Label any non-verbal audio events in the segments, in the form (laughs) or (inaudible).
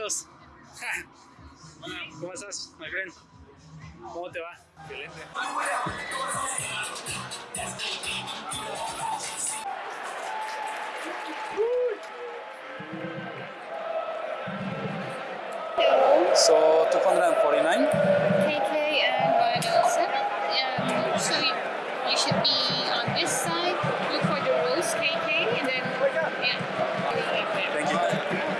Carlos. ¿Cómo estás, my friend? ¿Cómo te va? Excelente. So 249. KK and Viagon 7. Um, so you, you should be on this side, look for the rose KK, and then, yeah. Thank you.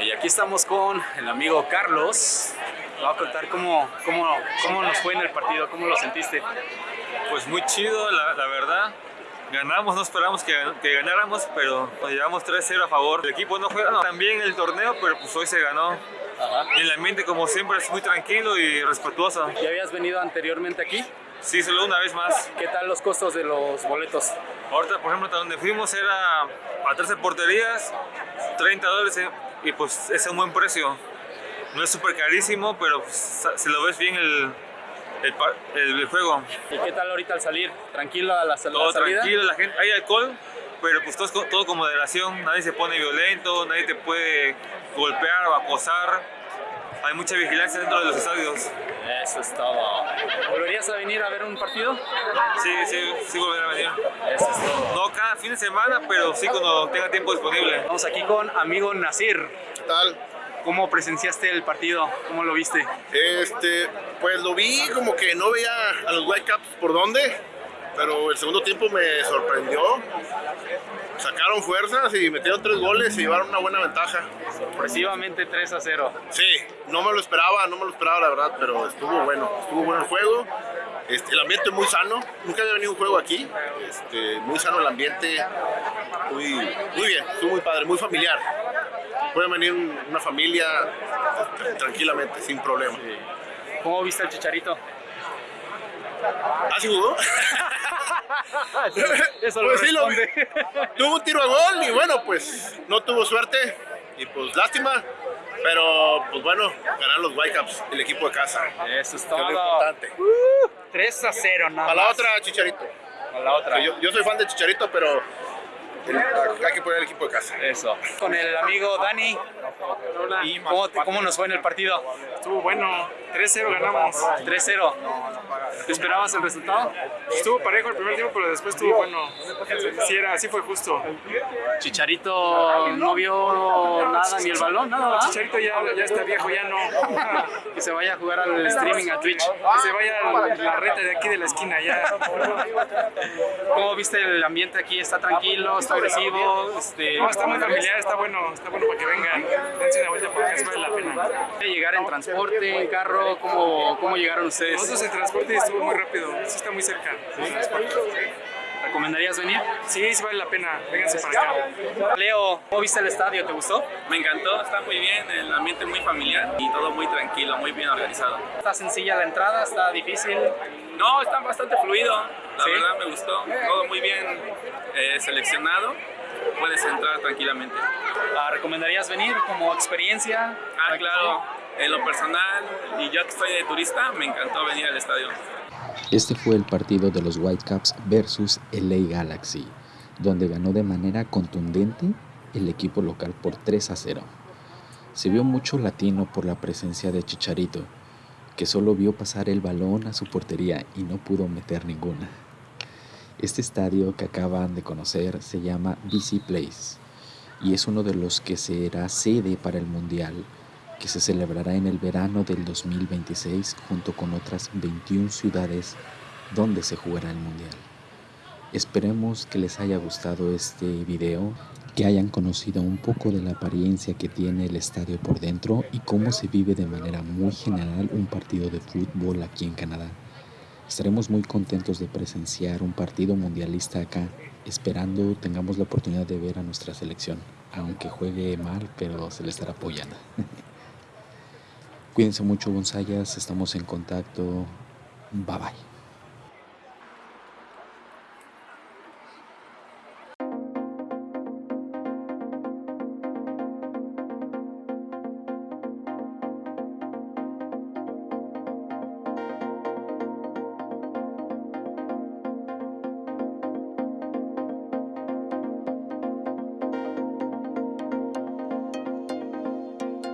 Bueno, y aquí estamos con el amigo Carlos. Va a contar cómo, cómo, cómo nos fue en el partido, cómo lo sentiste. Pues muy chido, la, la verdad. Ganamos, no esperamos que, que ganáramos, pero nos llevamos 3-0 a favor. El equipo no fue tan bien el torneo, pero pues hoy se ganó. Y el ambiente, como siempre, es muy tranquilo y respetuoso. ¿Ya habías venido anteriormente aquí? Sí, solo una vez más. ¿Qué tal los costos de los boletos? Ahorita, por ejemplo, hasta donde fuimos era a 13 porterías, 30 dólares, y pues es un buen precio. No es súper carísimo, pero pues, si lo ves bien el, el, pa- el juego. ¿Y qué tal ahorita al salir? ¿Tranquilo a la, sal- Todo la salida? tranquilo, la gente, hay alcohol, pero pues todo, todo con moderación, nadie se pone violento, nadie te puede golpear o acosar. Hay mucha vigilancia dentro de los estadios. Eso es todo. ¿Volverías a venir a ver un partido? Sí, sí, sí volveré a venir. Eso es todo. No cada fin de semana, pero sí cuando tenga tiempo disponible. Vamos aquí con amigo Nasir. ¿Qué tal? ¿Cómo presenciaste el partido? ¿Cómo lo viste? Este, pues lo vi como que no veía a los Whitecaps por dónde, pero el segundo tiempo me sorprendió. Sacaron fuerzas y metieron tres goles y llevaron una buena ventaja. Sorpresivamente 3 a 0. Sí, no me lo esperaba, no me lo esperaba la verdad, pero estuvo bueno, estuvo bueno el juego. Este, el ambiente muy sano, nunca había venido un juego aquí, este, muy sano el ambiente, muy, muy bien, estuvo muy padre, muy familiar. Puede venir un- una familia tranquilamente, sin problema. ¿Cómo viste al Chicharito? ¿Ah, sí jugó? (laughs) (laughs) Eso Pues sí, lo (laughs) tuvo un tiro a gol y bueno, pues no tuvo suerte y pues lástima, pero pues bueno, ganaron los Whitecaps, el equipo de casa. Eso es Que es lo todo. importante. 3 a 0 nada A la más. otra, Chicharito. A la otra. Yo, yo soy fan de Chicharito, pero el- hay que poner el equipo de casa. Eso. Con el amigo Dani. ¿Y cómo, cómo nos fue en el partido? Estuvo bueno, 3-0 ganamos. 3-0. ¿Te esperabas el resultado? Estuvo parejo el primer tiempo, pero después estuvo bueno. Sí, era, sí fue justo. Chicharito no vio nada, ni el balón, nada. ¿verdad? Chicharito ya, ya está viejo, ya no. (laughs) Que se vaya a jugar al streaming a Twitch. Que se vaya a la reta de aquí de la esquina ya. ¿Cómo viste el ambiente aquí? ¿Está tranquilo? ¿Está agresivo? Este, No, está muy familiar, está bueno, está bueno para que vengan. Dense una vuelta porque vale la pena. ¿Llegar en transporte, en carro? ¿Cómo, cómo llegaron ustedes? Nosotros el transporte estuvo muy rápido, sí está muy cerca. transporte. ¿Recomendarías venir? Sí, sí vale la pena, vénganse para acá. Leo, ¿cómo viste el estadio? ¿Te gustó? Me encantó, está muy bien, el ambiente muy familiar y todo muy tranquilo, muy bien organizado. ¿Está sencilla la entrada? ¿Está difícil? No, está bastante fluido, la ¿Sí? verdad me gustó, todo muy bien eh, seleccionado, puedes entrar tranquilamente. Ah, ¿Recomendarías venir como experiencia? Ah, claro, en lo personal y yo que estoy de turista, me encantó venir al estadio. Este fue el partido de los Whitecaps versus LA Galaxy, donde ganó de manera contundente el equipo local por 3 a 0. Se vio mucho latino por la presencia de Chicharito, que solo vio pasar el balón a su portería y no pudo meter ninguna. Este estadio que acaban de conocer se llama BC Place y es uno de los que será sede para el Mundial que se celebrará en el verano del 2026 junto con otras 21 ciudades donde se jugará el Mundial. Esperemos que les haya gustado este video, que hayan conocido un poco de la apariencia que tiene el estadio por dentro y cómo se vive de manera muy general un partido de fútbol aquí en Canadá. Estaremos muy contentos de presenciar un partido mundialista acá, esperando tengamos la oportunidad de ver a nuestra selección, aunque juegue mal, pero se le estará apoyando. (laughs) Cuídense mucho, Gonzayas. Estamos en contacto. Bye bye.